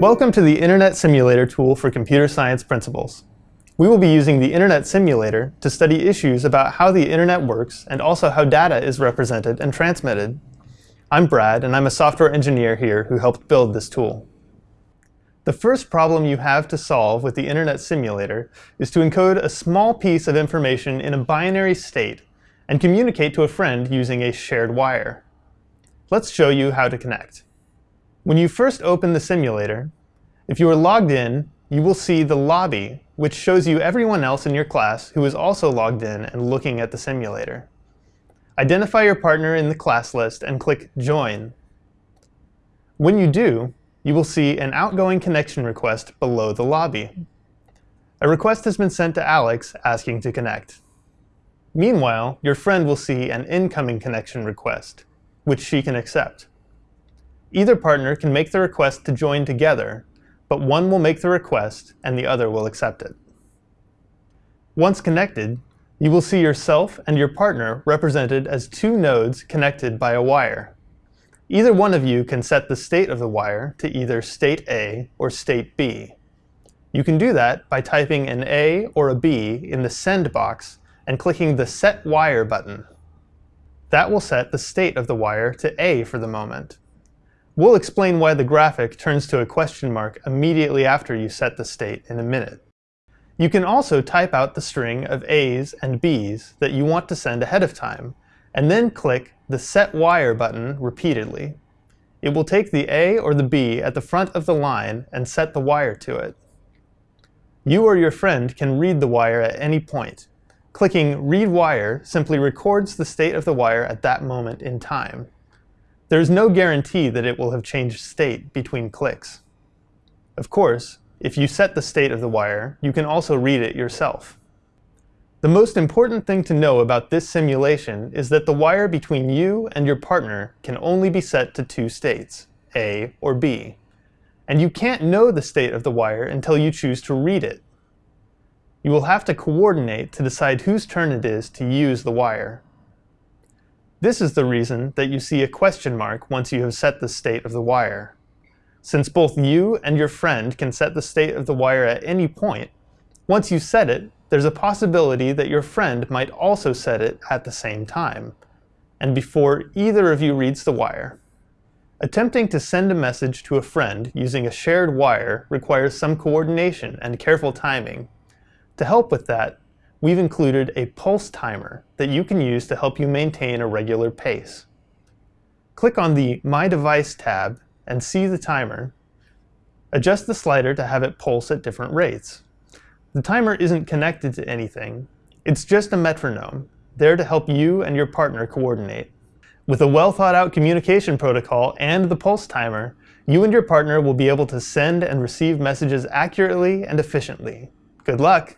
Welcome to the Internet Simulator tool for computer science principles. We will be using the Internet Simulator to study issues about how the Internet works and also how data is represented and transmitted. I'm Brad, and I'm a software engineer here who helped build this tool. The first problem you have to solve with the Internet Simulator is to encode a small piece of information in a binary state and communicate to a friend using a shared wire. Let's show you how to connect. When you first open the simulator, if you are logged in, you will see the lobby, which shows you everyone else in your class who is also logged in and looking at the simulator. Identify your partner in the class list and click Join. When you do, you will see an outgoing connection request below the lobby. A request has been sent to Alex asking to connect. Meanwhile, your friend will see an incoming connection request, which she can accept. Either partner can make the request to join together, but one will make the request and the other will accept it. Once connected, you will see yourself and your partner represented as two nodes connected by a wire. Either one of you can set the state of the wire to either state A or state B. You can do that by typing an A or a B in the Send box and clicking the Set Wire button. That will set the state of the wire to A for the moment. We'll explain why the graphic turns to a question mark immediately after you set the state in a minute. You can also type out the string of A's and B's that you want to send ahead of time, and then click the Set Wire button repeatedly. It will take the A or the B at the front of the line and set the wire to it. You or your friend can read the wire at any point. Clicking Read Wire simply records the state of the wire at that moment in time. There is no guarantee that it will have changed state between clicks. Of course, if you set the state of the wire, you can also read it yourself. The most important thing to know about this simulation is that the wire between you and your partner can only be set to two states, A or B. And you can't know the state of the wire until you choose to read it. You will have to coordinate to decide whose turn it is to use the wire. This is the reason that you see a question mark once you have set the state of the wire. Since both you and your friend can set the state of the wire at any point, once you set it, there's a possibility that your friend might also set it at the same time, and before either of you reads the wire. Attempting to send a message to a friend using a shared wire requires some coordination and careful timing. To help with that, we've included a pulse timer that you can use to help you maintain a regular pace. Click on the My Device tab and see the timer. Adjust the slider to have it pulse at different rates. The timer isn't connected to anything. It's just a metronome, there to help you and your partner coordinate. With a well-thought-out communication protocol and the pulse timer, you and your partner will be able to send and receive messages accurately and efficiently. Good luck!